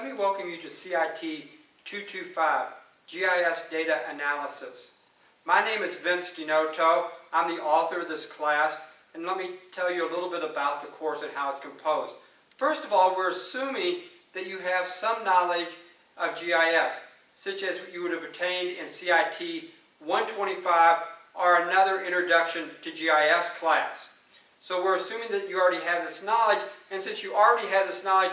Let me welcome you to CIT 225, GIS Data Analysis. My name is Vince DiNoto. I'm the author of this class, and let me tell you a little bit about the course and how it's composed. First of all, we're assuming that you have some knowledge of GIS, such as you would have obtained in CIT 125 or another Introduction to GIS class. So we're assuming that you already have this knowledge, and since you already have this knowledge,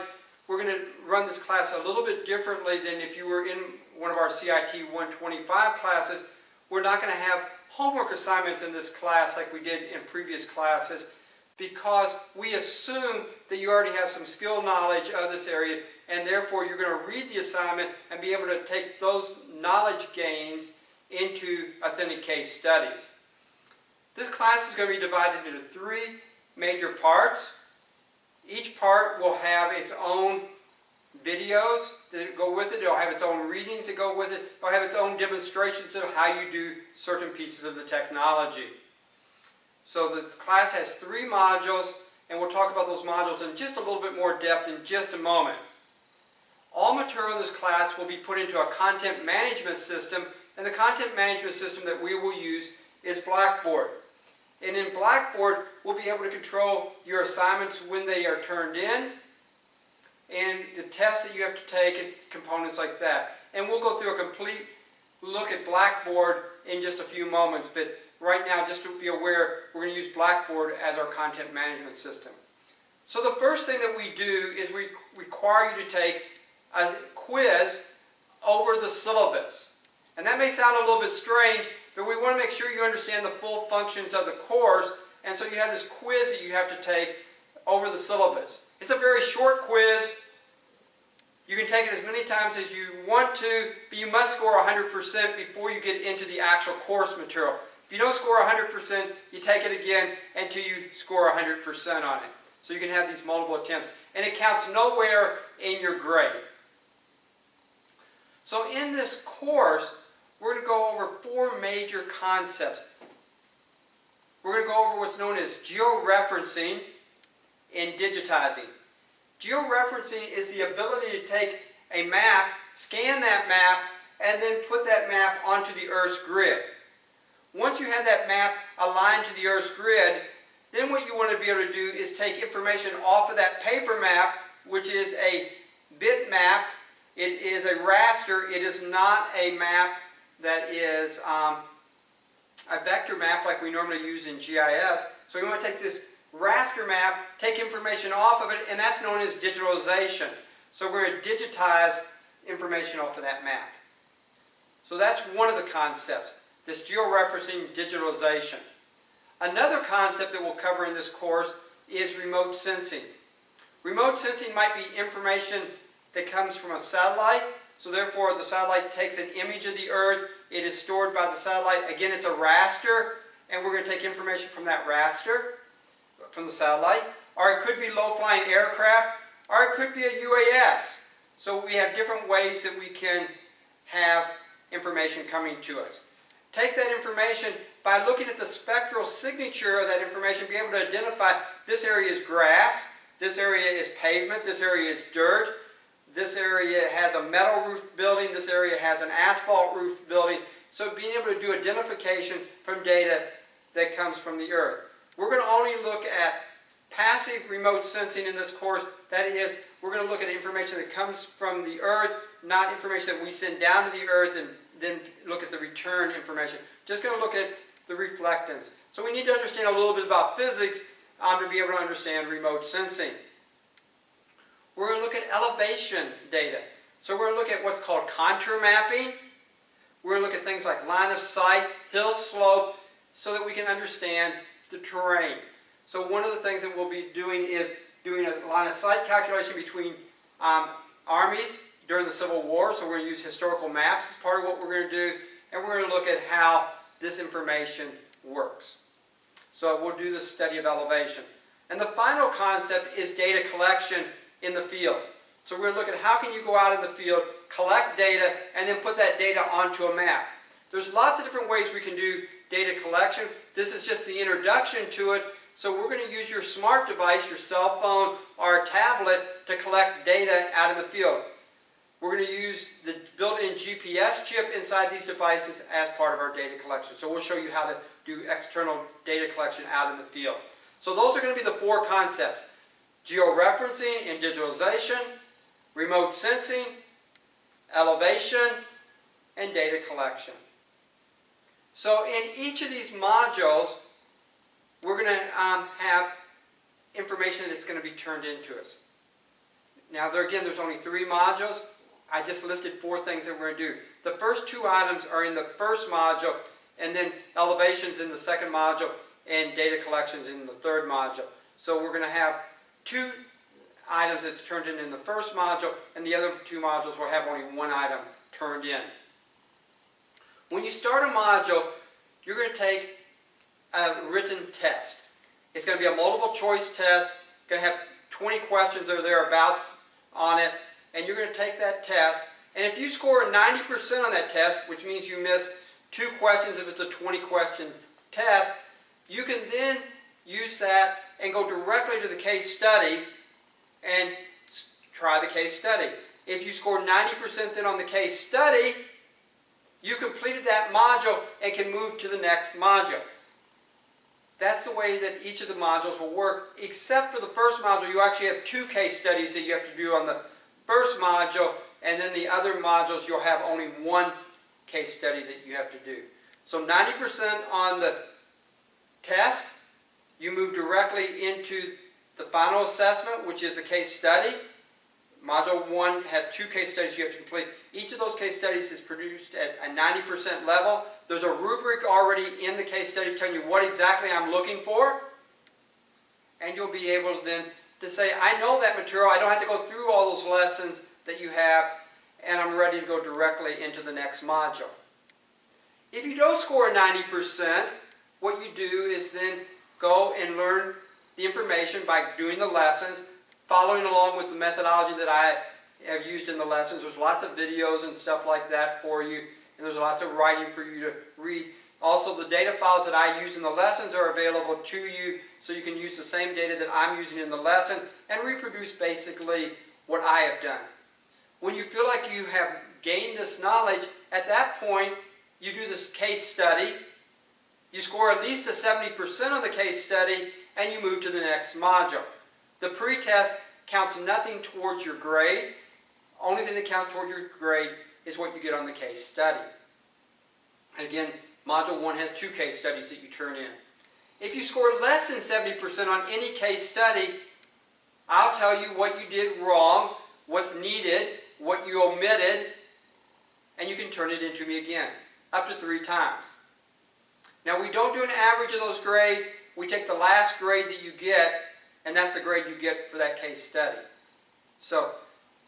we're going to run this class a little bit differently than if you were in one of our CIT 125 classes. We're not going to have homework assignments in this class like we did in previous classes because we assume that you already have some skill knowledge of this area and therefore you're going to read the assignment and be able to take those knowledge gains into authentic case studies. This class is going to be divided into three major parts. Each part will have its own videos that go with it. It'll have its own readings that go with it. It'll have its own demonstrations of how you do certain pieces of the technology. So the class has three modules, and we'll talk about those modules in just a little bit more depth in just a moment. All material in this class will be put into a content management system, and the content management system that we will use is Blackboard. And in Blackboard, we'll be able to control your assignments when they are turned in, and the tests that you have to take and components like that. And we'll go through a complete look at Blackboard in just a few moments, but right now, just to be aware, we're going to use Blackboard as our content management system. So the first thing that we do is we require you to take a quiz over the syllabus. And that may sound a little bit strange, but we want to make sure you understand the full functions of the course, and so you have this quiz that you have to take over the syllabus. It's a very short quiz. You can take it as many times as you want to, but you must score 100% before you get into the actual course material. If you don't score 100%, you take it again until you score 100% on it. So you can have these multiple attempts. And it counts nowhere in your grade. So in this course, we're going to go over four major concepts. We're going to go over what's known as georeferencing and digitizing. Georeferencing is the ability to take a map, scan that map, and then put that map onto the Earth's grid. Once you have that map aligned to the Earth's grid, then what you want to be able to do is take information off of that paper map, which is a bitmap. It is a raster. It is not a map that is um, a vector map like we normally use in GIS. So we want to take this raster map, take information off of it, and that's known as digitalization. So we're going to digitize information off of that map. So that's one of the concepts, this georeferencing digitalization. Another concept that we'll cover in this course is remote sensing. Remote sensing might be information that comes from a satellite, so therefore the satellite takes an image of the Earth, it is stored by the satellite, again it's a raster, and we're going to take information from that raster, from the satellite, or it could be low-flying aircraft, or it could be a UAS. So we have different ways that we can have information coming to us. Take that information by looking at the spectral signature of that information, be able to identify this area is grass, this area is pavement, this area is dirt, this area has a metal roof building, this area has an asphalt roof building. So being able to do identification from data that comes from the earth. We're going to only look at passive remote sensing in this course. That is, we're going to look at information that comes from the earth, not information that we send down to the earth and then look at the return information. Just going to look at the reflectance. So we need to understand a little bit about physics um, to be able to understand remote sensing. We're going to look at elevation data. So we're going to look at what's called contour mapping. We're going to look at things like line of sight, hill slope, so that we can understand the terrain. So one of the things that we'll be doing is doing a line of sight calculation between um, armies during the Civil War. So we're going to use historical maps as part of what we're going to do. And we're going to look at how this information works. So we'll do the study of elevation. And the final concept is data collection in the field. So we're going to look at how can you go out in the field, collect data, and then put that data onto a map. There's lots of different ways we can do data collection. This is just the introduction to it. So we're going to use your smart device, your cell phone, or tablet to collect data out in the field. we're going to use the built-in GPS chip inside these devices as part of our data collection. So we'll show you how to do external data collection out in the field. So those are going to be the four concepts. Georeferencing and digitalization, remote sensing, elevation, and data collection. So in each of these modules, we're going to um, have information that's going to be turned into us. Now, there again, there's only three modules. I just listed four things that we're going to do. The first two items are in the first module, and then elevations in the second module, and data collections in the third module. So we're going to have two items that's turned in in the first module, and the other two modules will have only one item turned in. When you start a module, you're going to take a written test. It's going to be a multiple choice test, going to have 20 questions or thereabouts on it, and you're going to take that test. And if you score 90% on that test, which means you miss two questions if it's a 20 question test, you can then use that and go directly to the case study and try the case study. If you score 90% then on the case study, you completed that module and can move to the next module. That's the way that each of the modules will work, except for the first module, you actually have two case studies that you have to do on the first module, and then the other modules you'll have only one case study that you have to do. So 90% on the test, you move directly into the final assessment, which is a case study. Module 1 has two case studies you have to complete. Each of those case studies is produced at a 90% level. There's a rubric already in the case study telling you what exactly I'm looking for. And you'll be able to then to say, I know that material. I don't have to go through all those lessons that you have. And I'm ready to go directly into the next module. If you don't score 90%, what you do is then go and learn the information by doing the lessons following along with the methodology that I have used in the lessons. There's lots of videos and stuff like that for you, and there's lots of writing for you to read. Also, the data files that I use in the lessons are available to you, so you can use the same data that I'm using in the lesson and reproduce basically what I have done. When you feel like you have gained this knowledge, at that point, you do this case study. You score at least a 70% on the case study, and you move to the next module. The pretest counts nothing towards your grade. Only thing that counts towards your grade is what you get on the case study. And again, Module 1 has two case studies that you turn in. If you score less than 70% on any case study, I'll tell you what you did wrong, what's needed, what you omitted, and you can turn it into me again, up to three times. Now we don't do an average of those grades. We take the last grade that you get and that's the grade you get for that case study. So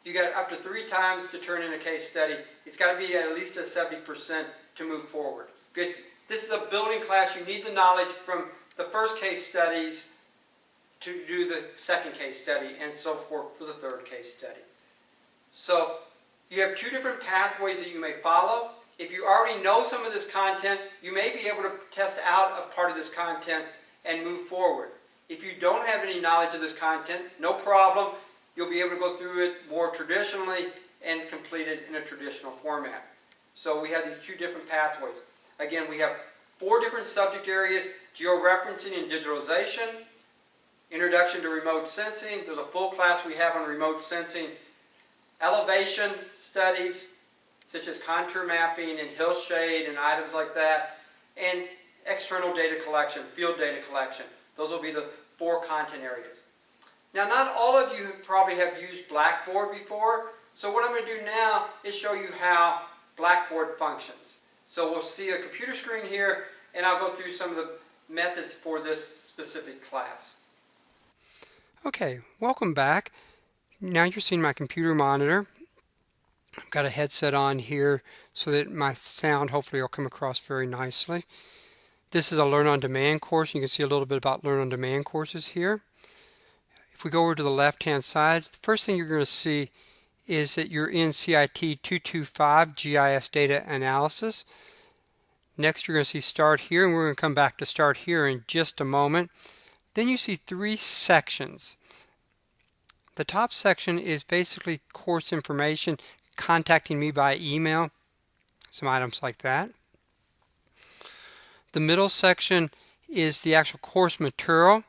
you got up to three times to turn in a case study. It's got to be at least a 70% to move forward. Because this is a building class, you need the knowledge from the first case studies to do the second case study and so forth for the third case study. So you have two different pathways that you may follow. If you already know some of this content, you may be able to test out a part of this content and move forward. If you don't have any knowledge of this content, no problem. You'll be able to go through it more traditionally and complete it in a traditional format. So we have these two different pathways. Again, we have four different subject areas, georeferencing and digitalization, introduction to remote sensing, there's a full class we have on remote sensing, elevation studies, such as contour mapping and hillshade and items like that, and external data collection, field data collection. Those will be the four content areas. Now, not all of you probably have used Blackboard before, so what I'm going to do now is show you how Blackboard functions. So we'll see a computer screen here, and I'll go through some of the methods for this specific class. Okay, welcome back. Now you're seeing my computer monitor. I've got a headset on here so that my sound hopefully will come across very nicely. This is a Learn on Demand course. You can see a little bit about Learn on Demand courses here. If we go over to the left hand side, the first thing you're going to see is that you're in CIT 225 GIS Data Analysis. Next you're going to see Start Here and we're going to come back to Start Here in just a moment. Then you see three sections. The top section is basically course information contacting me by email, some items like that. The middle section is the actual course material,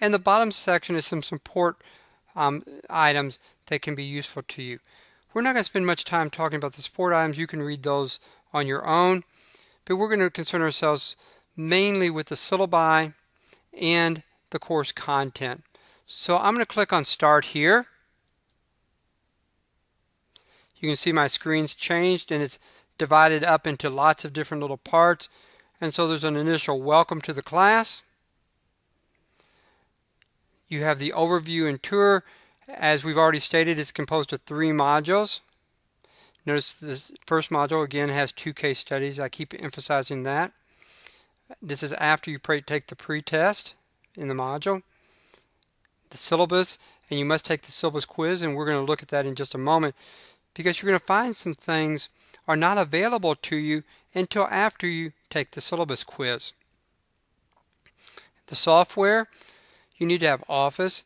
and the bottom section is some support um, items that can be useful to you. We're not going to spend much time talking about the support items. You can read those on your own, but we're going to concern ourselves mainly with the syllabi and the course content. So I'm going to click on Start here. You can see my screen's changed and it's divided up into lots of different little parts. And so there's an initial welcome to the class. You have the overview and tour. As we've already stated, it's composed of three modules. Notice this first module again has two case studies. I keep emphasizing that. This is after you take the pre-test in the module. The syllabus, and you must take the syllabus quiz, and we're going to look at that in just a moment because you're going to find some things are not available to you until after you take the syllabus quiz. The software, you need to have Office,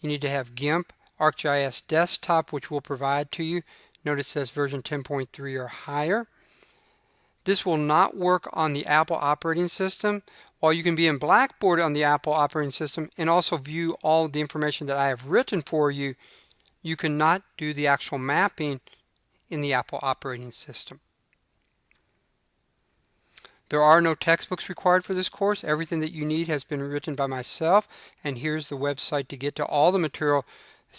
you need to have GIMP, ArcGIS Desktop, which we'll provide to you. Notice it says version 10.3 or higher. This will not work on the Apple operating system, while you can be in Blackboard on the Apple operating system and also view all the information that I have written for you, you cannot do the actual mapping in the Apple operating system. There are no textbooks required for this course. Everything that you need has been written by myself and here's the website to get to all the material.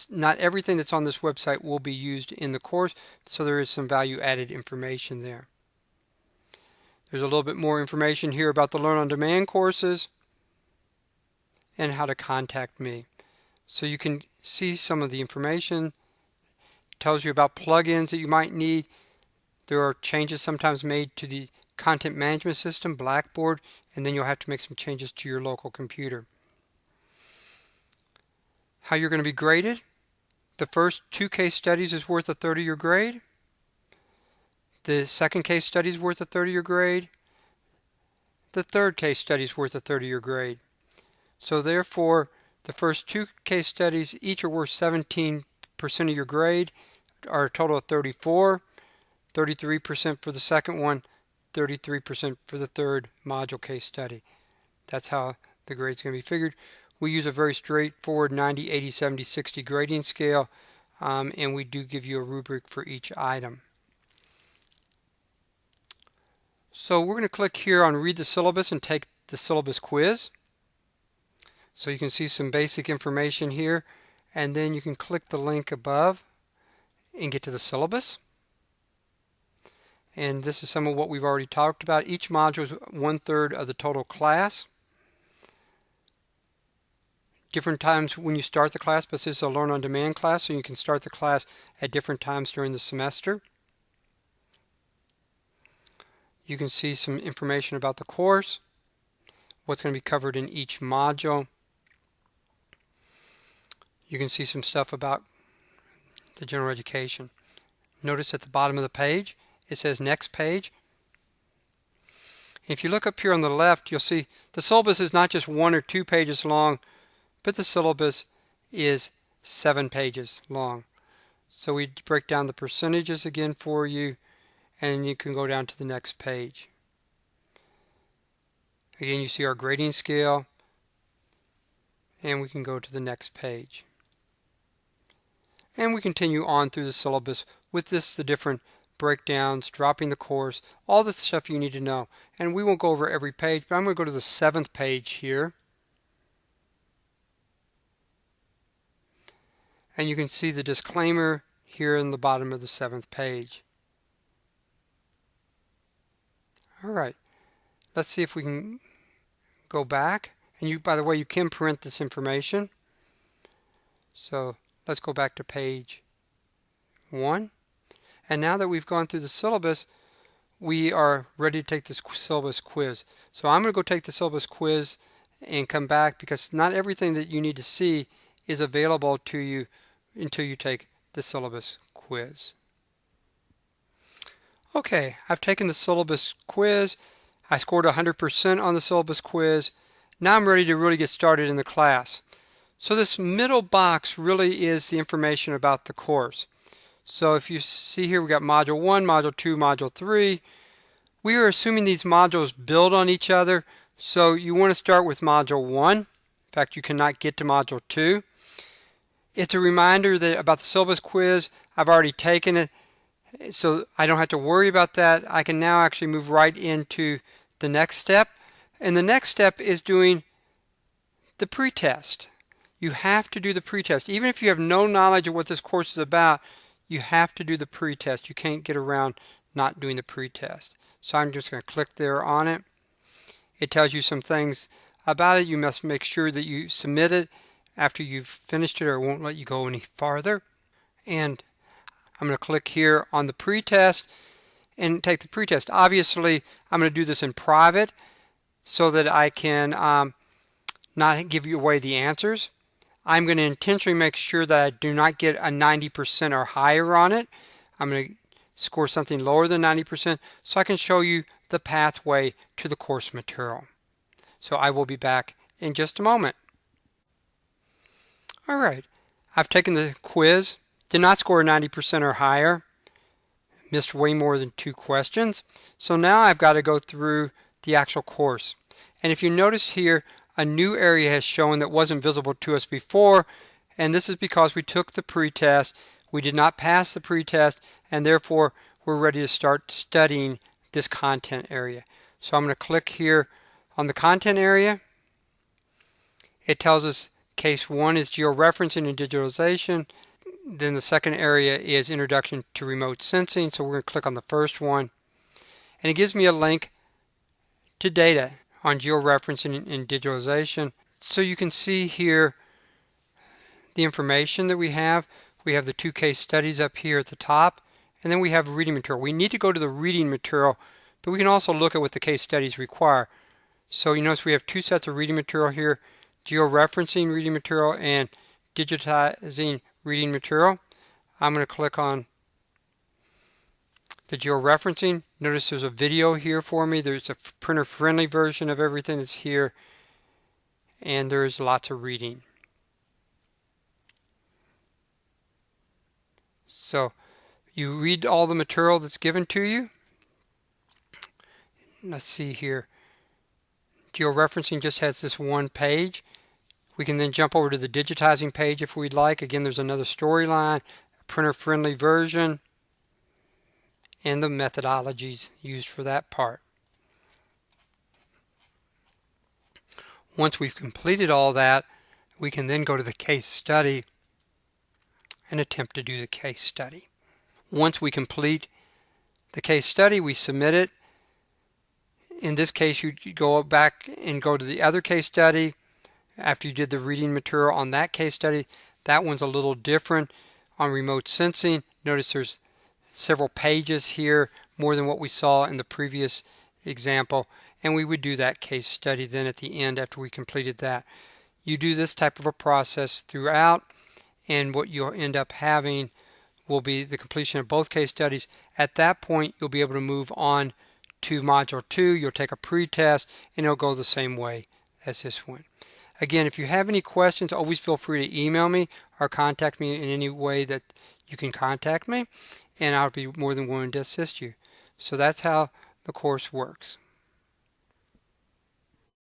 Not everything that's on this website will be used in the course, so there is some value added information there. There's a little bit more information here about the Learn on Demand courses and how to contact me. So you can see some of the information. Tells you about plugins that you might need. There are changes sometimes made to the content management system, Blackboard, and then you'll have to make some changes to your local computer. How you're going to be graded. The first two case studies is worth a 30-year grade. The second case study is worth a 30-year grade. The third case study is worth a 30-year grade. So therefore, the first two case studies each are worth 17% of your grade, are a total of 34, 33% for the second one, 33% for the third module case study. That's how the grade's going to be figured. We use a very straightforward 90, 80, 70, 60 grading scale, um, and we do give you a rubric for each item. So we're going to click here on read the syllabus and take the syllabus quiz. So you can see some basic information here and then you can click the link above and get to the syllabus and this is some of what we've already talked about. Each module is one-third of the total class. Different times when you start the class, but this is a Learn on Demand class, so you can start the class at different times during the semester. You can see some information about the course, what's going to be covered in each module. You can see some stuff about the general education. Notice at the bottom of the page, it says next page. If you look up here on the left, you'll see the syllabus is not just one or two pages long, but the syllabus is seven pages long. So we break down the percentages again for you, and you can go down to the next page. Again, you see our grading scale, and we can go to the next page. And we continue on through the syllabus with this, the different breakdowns, dropping the course, all the stuff you need to know. And we won't go over every page, but I'm going to go to the seventh page here. And you can see the disclaimer here in the bottom of the seventh page. All right, let's see if we can go back. And you, by the way, you can print this information. So let's go back to page one. And now that we've gone through the syllabus, we are ready to take this syllabus quiz. So I'm going to go take the syllabus quiz and come back because not everything that you need to see is available to you until you take the syllabus quiz. Okay, I've taken the syllabus quiz. I scored 100% on the syllabus quiz. Now I'm ready to really get started in the class. So this middle box really is the information about the course. So if you see here, we got module 1, module 2, module 3. We are assuming these modules build on each other. So you want to start with module 1. In fact, you cannot get to module 2. It's a reminder that about the syllabus quiz, I've already taken it, so I don't have to worry about that. I can now actually move right into the next step. And the next step is doing the pretest. You have to do the pretest. Even if you have no knowledge of what this course is about, you have to do the pretest. You can't get around not doing the pretest. So I'm just going to click there on it. It tells you some things about it. You must make sure that you submit it after you've finished it or it won't let you go any farther. And I'm going to click here on the pretest and take the pretest. Obviously, I'm going to do this in private so that I can um, not give you away the answers. I'm going to intentionally make sure that I do not get a 90% or higher on it. I'm going to score something lower than 90% so I can show you the pathway to the course material. So I will be back in just a moment. All right, I've taken the quiz, did not score 90% or higher, missed way more than two questions. So now I've got to go through the actual course. And if you notice here, a new area has shown that wasn't visible to us before, and this is because we took the pretest, we did not pass the pretest, and therefore we're ready to start studying this content area. So I'm going to click here on the content area. It tells us case one is georeferencing and digitalization. Then the second area is introduction to remote sensing. So we're going to click on the first one. And it gives me a link to data on georeferencing and digitalization. So you can see here the information that we have. We have the two case studies up here at the top, and then we have reading material. We need to go to the reading material, but we can also look at what the case studies require. So you notice we have two sets of reading material here, georeferencing reading material and digitizing reading material. I'm going to click on the georeferencing. Notice there's a video here for me. There's a printer friendly version of everything that's here. And there's lots of reading. So you read all the material that's given to you. Let's see here. Georeferencing just has this one page. We can then jump over to the digitizing page if we'd like. Again, there's another storyline, printer friendly version and the methodologies used for that part. Once we've completed all that, we can then go to the case study and attempt to do the case study. Once we complete the case study, we submit it. In this case, you go back and go to the other case study after you did the reading material on that case study. That one's a little different on remote sensing. Notice there's several pages here, more than what we saw in the previous example. And we would do that case study then at the end after we completed that. You do this type of a process throughout, and what you'll end up having will be the completion of both case studies. At that point, you'll be able to move on to Module 2. You'll take a pretest, and it'll go the same way as this one. Again, if you have any questions, always feel free to email me or contact me in any way that you can contact me and I'll be more than willing to assist you. So that's how the course works.